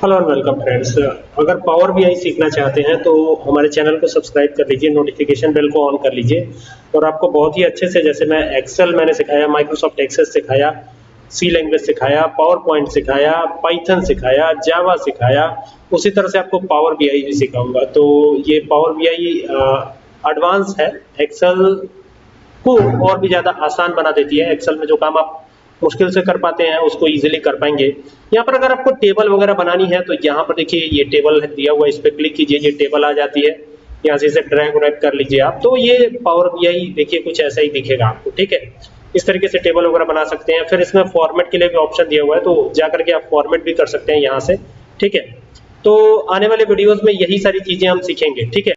Hello and welcome friends अगर power BI सीखना चाहते हैं तो हमारे चैनल को सब्सक्राइब कर लीजिए नोटिफिकेशन बेल को ऑन कर लीजिए। और आपको बहुत ही अच्छे से, जैसे मैं एक्सेल मैंने सिखाया माइक्रोसॉफ्ट एक्सेस सिखाया सी लैंग्वेज सिखाया पावर पॉइंट सिखाया पाइथन सिखाया जावा सिखाया, उसी तरह से आपको पावर बी आई भी सिखाऊँगा। तो ये पावर बी आई एडवांस है। एक्सेल को और भी ज़्यादा आसान बना देती है। एक्सेल में जो काम आप मुश्किल से कर पाते हैं, उसको इजीली कर पाएँगे। यहाँ पर अगर आपको टेबल वगैरह बनानी है तो यहाँ पर देखिए ये टेबल दिया हुआ है, इस पर क्लिक कीजिए, ये टेबल आ जाती है। यहाँ से इसे ड्रैग व्रैग कर लीजिए आप। तो ये पावर बीआई देखिए, कुछ ऐसा ही दिखेगा आपको, ठीक है? इस तरीके से टेबल वगैरह बना सकते हैं। फिर इसमें फॉर्मेट के लिए भी ऑप्शन दिया हुआ है तो जाकर के आप फॉर्मेट भी कर सकते हैं यहाँ से, ठीक है? तो आने वाले वीडियोस में यही सारी चीज़ें हम सीखेंगे, ठीक है?